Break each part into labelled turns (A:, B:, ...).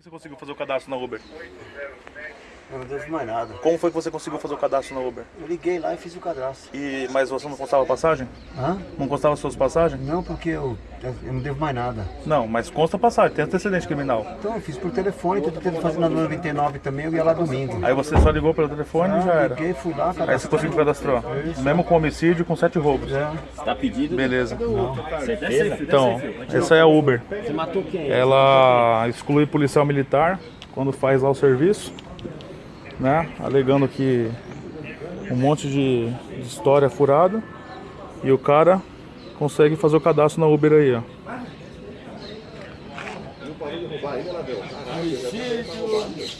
A: Você conseguiu fazer o cadastro na Uber?
B: Eu não devo mais nada.
A: Como foi que você conseguiu fazer o cadastro na Uber?
B: Eu liguei lá e fiz o cadastro.
A: E, mas você não constava passagem?
B: Hã?
A: Não constava suas passagens?
B: Não, porque eu, eu não devo mais nada.
A: Não, mas consta passagem, tem antecedente criminal.
B: Então eu fiz por telefone, tô tentando fazer na 99 também, eu ia lá domingo.
A: Aí você só ligou pelo telefone e já
B: Ah,
A: era.
B: liguei, fui lá,
A: Aí você
B: cadastrei.
A: conseguiu cadastrar. Mesmo com homicídio, com sete roubos.
B: É.
C: Tá pedido?
A: Beleza.
C: Certeza?
A: Então, essa é a Uber.
C: Você matou quem?
A: Ela exclui policial militar quando faz lá o serviço, né? Alegando que um monte de, de história furada e o cara consegue fazer o cadastro na Uber aí, ó.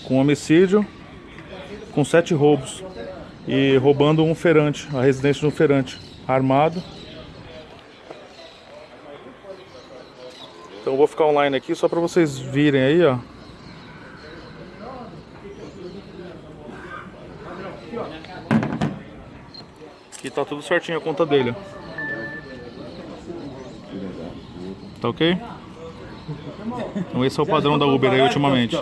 A: Com homicídio, com sete roubos e roubando um feirante, a residência de um feirante armado. Então eu vou ficar online aqui só para vocês virem aí, ó. Que tá tudo certinho a conta dele. Tá ok? Então esse é o padrão da Uber aí ultimamente.